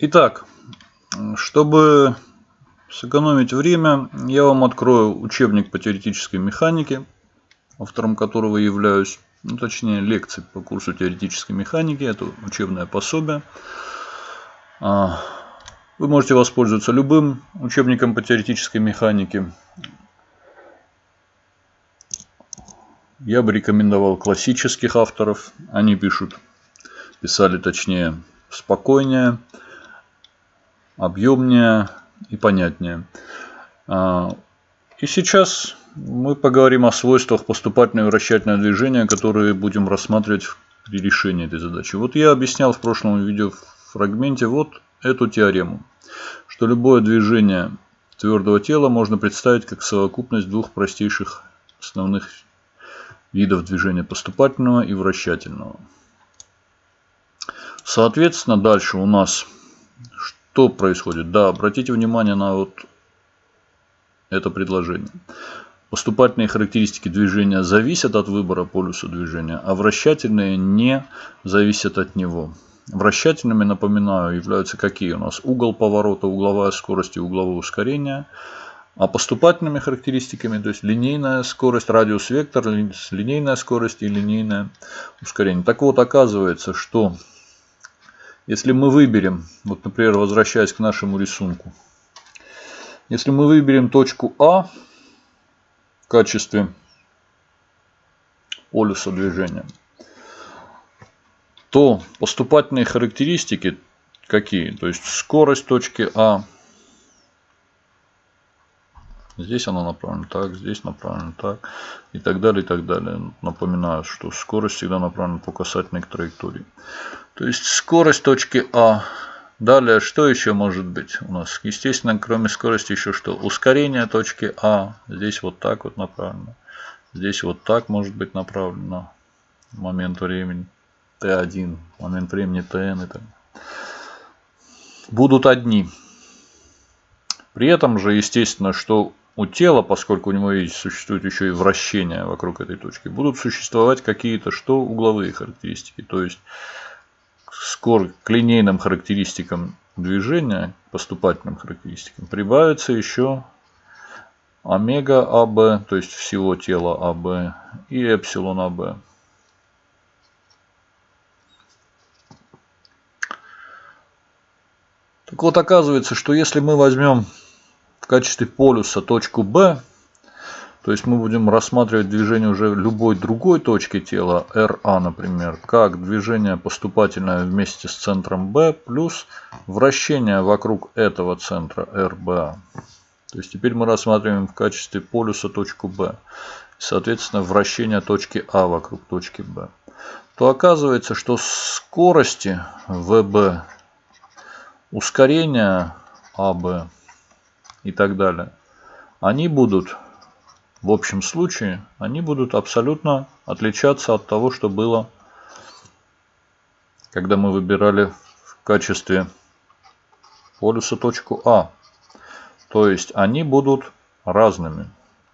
Итак, чтобы сэкономить время, я вам открою учебник по теоретической механике, автором которого являюсь, ну, точнее лекции по курсу теоретической механики, это учебное пособие. А, вы можете воспользоваться любым учебником по теоретической механике. Я бы рекомендовал классических авторов. Они пишут, писали точнее, спокойнее, объемнее и понятнее. А, и сейчас мы поговорим о свойствах поступательного и вращательного движения, которые будем рассматривать при решении этой задачи. Вот я объяснял в прошлом видео фрагменте вот эту теорему, что любое движение твердого тела можно представить как совокупность двух простейших основных видов движения поступательного и вращательного. Соответственно, дальше у нас что происходит? Да, обратите внимание на вот это предложение. Поступательные характеристики движения зависят от выбора полюса движения, а вращательные не зависят от него. Вращательными, напоминаю, являются какие у нас? Угол поворота, угловая скорость и угловое ускорение. А поступательными характеристиками, то есть линейная скорость, радиус вектор, линейная скорость и линейное ускорение. Так вот, оказывается, что если мы выберем, вот, например, возвращаясь к нашему рисунку, если мы выберем точку А в качестве полюса движения, то поступательные характеристики какие? То есть скорость точки А Здесь она направлена так, здесь направлена так и так далее, и так далее. Напоминаю, что скорость всегда направлена по касательной к траектории. То есть скорость точки А. Далее, что еще может быть у нас? Естественно, кроме скорости еще что? Ускорение точки А. Здесь вот так вот направлено. Здесь вот так может быть направлено. Момент времени Т1, момент времени ТН и так Будут одни. При этом же, естественно, что у тела, поскольку у него есть, существует еще и вращение вокруг этой точки, будут существовать какие-то что угловые характеристики. То есть скор к линейным характеристикам движения, поступательным характеристикам, прибавится еще омега АБ, то есть всего тела АБ, и эпсилон АБ. Так вот, оказывается, что если мы возьмем качестве полюса точку B, то есть мы будем рассматривать движение уже любой другой точки тела, RA, например, как движение поступательное вместе с центром B плюс вращение вокруг этого центра RBA. То есть теперь мы рассматриваем в качестве полюса точку B. Соответственно, вращение точки А вокруг точки B. То оказывается, что скорости VB, ускорение АБ и так далее, они будут, в общем случае, они будут абсолютно отличаться от того, что было, когда мы выбирали в качестве полюса точку А. То есть они будут разными.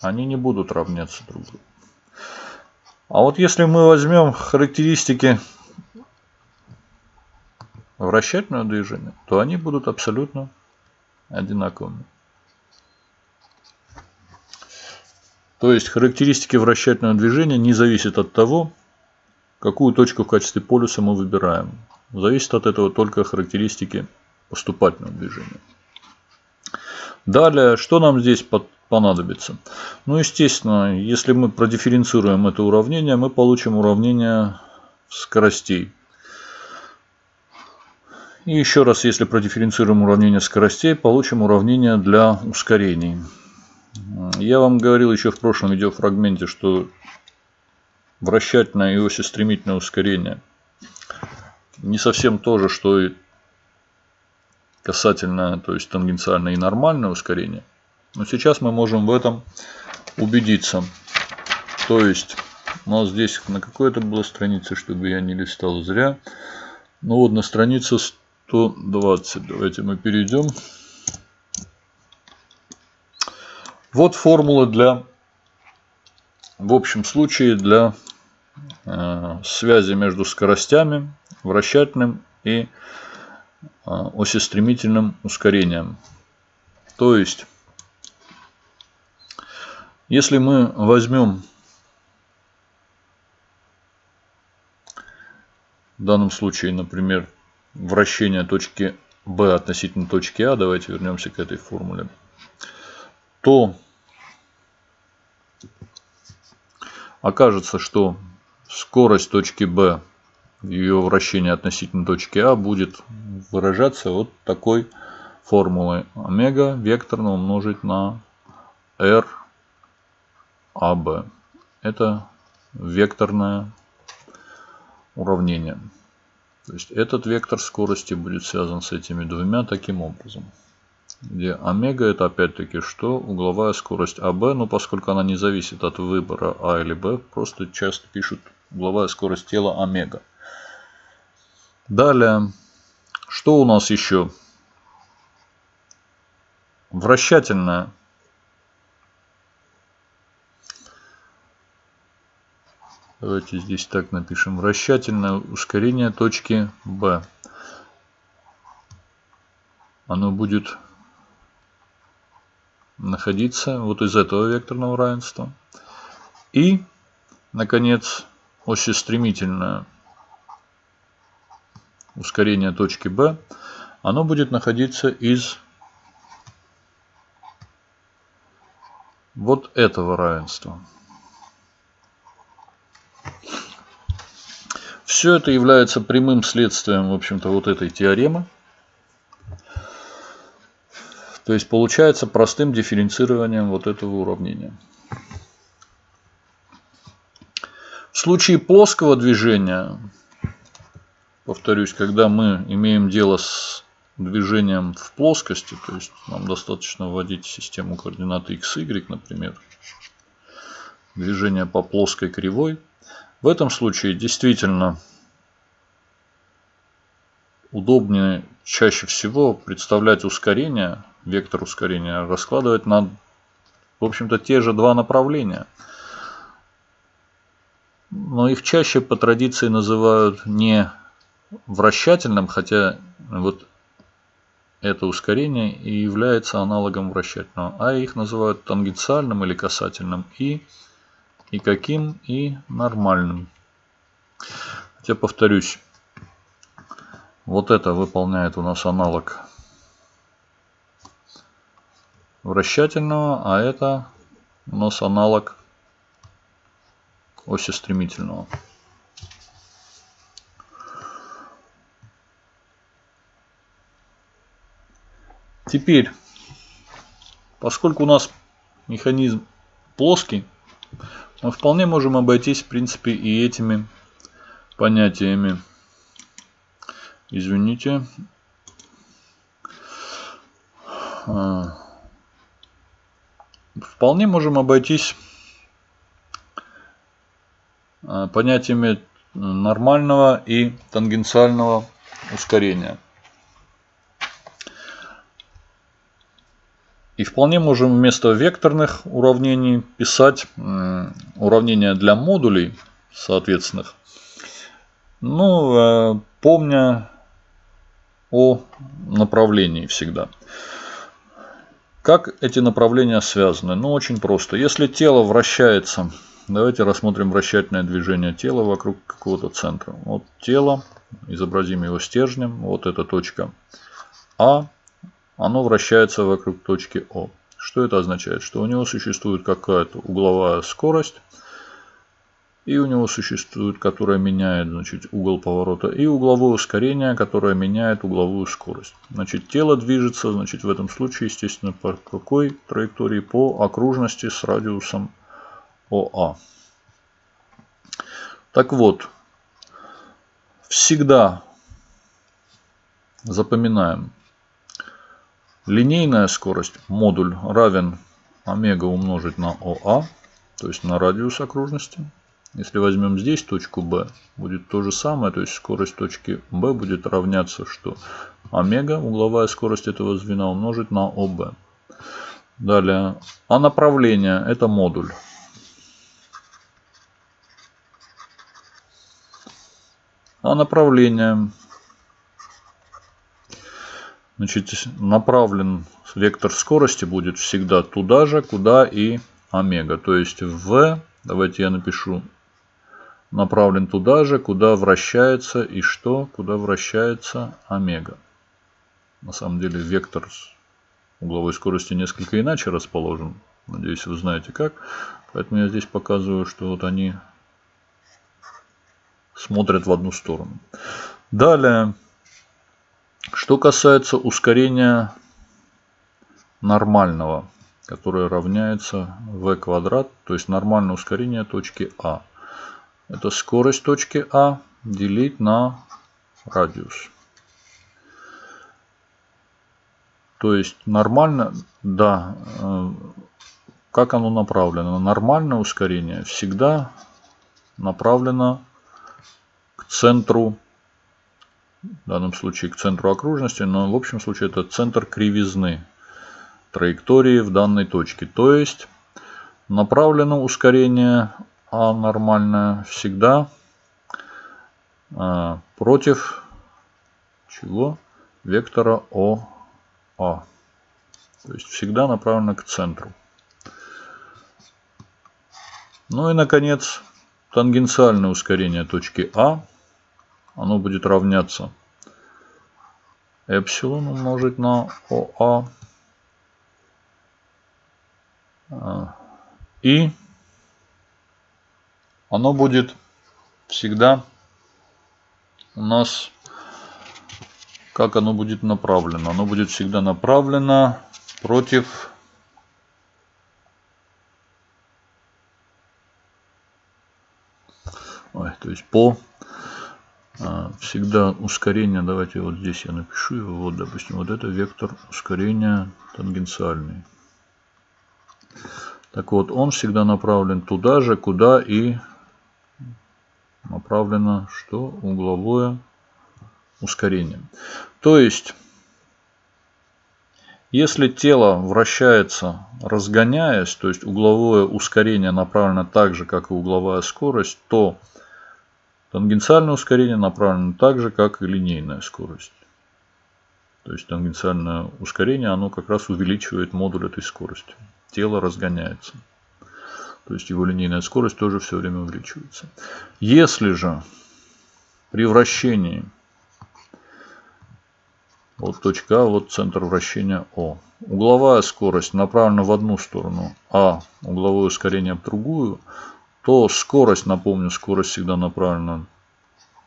Они не будут равняться друг другу. А вот если мы возьмем характеристики вращательного движения, то они будут абсолютно одинаковыми. То есть характеристики вращательного движения не зависят от того, какую точку в качестве полюса мы выбираем. Зависит от этого только характеристики поступательного движения. Далее, что нам здесь понадобится? Ну, естественно, если мы продифференцируем это уравнение, мы получим уравнение скоростей. И еще раз, если продифференцируем уравнение скоростей, получим уравнение для ускорений. Я вам говорил еще в прошлом видеофрагменте, что вращательное и осистремительное ускорение не совсем то же, что и касательно, то есть тангенциальное и нормальное ускорение. Но сейчас мы можем в этом убедиться. То есть у нас здесь на какой это была странице, чтобы я не листал зря. Ну вот на странице 120. Давайте мы перейдем. Вот формула для, в общем случае, для э, связи между скоростями, вращательным и осистремительным ускорением. То есть, если мы возьмем в данном случае, например, вращение точки B относительно точки А, давайте вернемся к этой формуле, то окажется, что скорость точки B, ее вращение относительно точки А будет выражаться вот такой формулой. Омега векторно умножить на R AB. Это векторное уравнение. То есть этот вектор скорости будет связан с этими двумя таким образом. Где омега это опять-таки что? Угловая скорость АБ, но поскольку она не зависит от выбора А или Б, просто часто пишут угловая скорость тела омега. Далее, что у нас еще? Вращательная Давайте здесь так напишем. Вращательное ускорение точки B. Оно будет находиться вот из этого векторного равенства. И, наконец, осистремительное ускорение точки B. Оно будет находиться из вот этого равенства. Все это является прямым следствием, в общем-то, вот этой теоремы. То есть получается простым дифференцированием вот этого уравнения. В случае плоского движения, повторюсь, когда мы имеем дело с движением в плоскости, то есть нам достаточно вводить систему координат x, y, например, движение по плоской кривой, в этом случае действительно удобнее чаще всего представлять ускорение, вектор ускорения, раскладывать на, в общем-то, те же два направления. Но их чаще по традиции называют не вращательным, хотя вот это ускорение и является аналогом вращательного, а их называют тангенциальным или касательным. И и каким, и нормальным. Хотя, повторюсь, вот это выполняет у нас аналог вращательного, а это у нас аналог оси стремительного. Теперь, поскольку у нас механизм плоский, мы вполне можем обойтись, в принципе, и этими понятиями. Извините. А. Вполне можем обойтись а, понятиями нормального и тангенциального ускорения. И вполне можем вместо векторных уравнений писать уравнения для модулей соответственных. Ну, э, помня о направлении всегда. Как эти направления связаны? Ну, очень просто. Если тело вращается, давайте рассмотрим вращательное движение тела вокруг какого-то центра. Вот тело, изобразим его стержнем, вот эта точка А, оно вращается вокруг точки О. Что это означает? Что у него существует какая-то угловая скорость, и у него существует, которая меняет значит, угол поворота, и угловое ускорение, которое меняет угловую скорость. Значит, тело движется, значит, в этом случае, естественно, по какой траектории? По окружности с радиусом ОА. Так вот, всегда запоминаем, Линейная скорость модуль равен омега умножить на ОА, то есть на радиус окружности. Если возьмем здесь точку B, будет то же самое, то есть скорость точки B будет равняться, что омега, угловая скорость этого звена, умножить на ОБ. Далее, а направление это модуль. А направление Значит, направлен вектор скорости будет всегда туда же, куда и омега. То есть в, давайте я напишу, направлен туда же, куда вращается и что? Куда вращается омега. На самом деле вектор угловой скорости несколько иначе расположен. Надеюсь, вы знаете как. Поэтому я здесь показываю, что вот они смотрят в одну сторону. Далее, что касается ускорения нормального, которое равняется v квадрат, то есть нормальное ускорение точки А. Это скорость точки А делить на радиус. То есть нормально, да, э, как оно направлено? Нормальное ускорение всегда направлено к центру, в данном случае к центру окружности, но в общем случае это центр кривизны траектории в данной точке. То есть направлено ускорение А нормальное всегда а, против чего? Вектора ОА. То есть всегда направлено к центру. Ну и, наконец, тангенциальное ускорение точки А. Оно будет равняться эпсилон умножить на ОА. А, и оно будет всегда у нас, как оно будет направлено? Оно будет всегда направлено против Ой, то есть по а, всегда ускорение, давайте вот здесь я напишу его, вот допустим, вот это вектор ускорения тангенциальный. Так вот, он всегда направлен туда же, куда и направлено что? Угловое ускорение. То есть, если тело вращается, разгоняясь, то есть угловое ускорение направлено так же, как и угловая скорость, то Тангенциальное ускорение направлено так же, как и линейная скорость. То есть тангенциальное ускорение, оно как раз увеличивает модуль этой скорости. Тело разгоняется. То есть его линейная скорость тоже все время увеличивается. Если же при вращении вот точка А, вот центр вращения О. Угловая скорость направлена в одну сторону, а угловое ускорение в другую, то скорость, напомню, скорость всегда направлена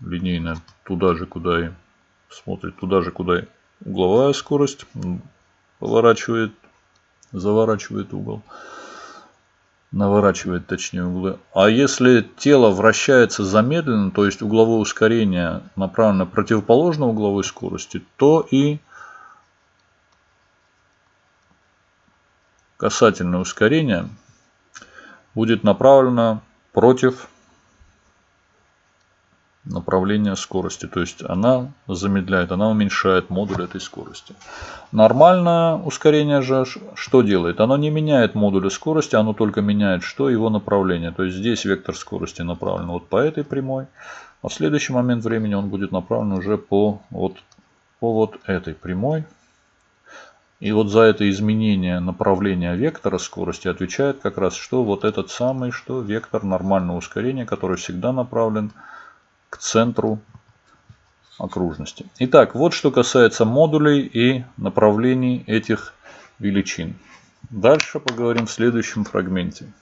линейная туда же, куда и смотрит, туда же, куда и угловая скорость поворачивает, заворачивает угол, наворачивает точнее углы. А если тело вращается замедленно, то есть угловое ускорение направлено противоположно угловой скорости, то и касательное ускорение – будет направлена против направления скорости. То есть она замедляет, она уменьшает модуль этой скорости. Нормальное ускорение же что делает? Оно не меняет модуля скорости, оно только меняет что? Его направление. То есть здесь вектор скорости направлен вот по этой прямой, а в следующий момент времени он будет направлен уже по вот, по вот этой прямой. И вот за это изменение направления вектора скорости отвечает как раз что вот этот самый что вектор нормального ускорения, который всегда направлен к центру окружности. Итак, вот что касается модулей и направлений этих величин. Дальше поговорим в следующем фрагменте.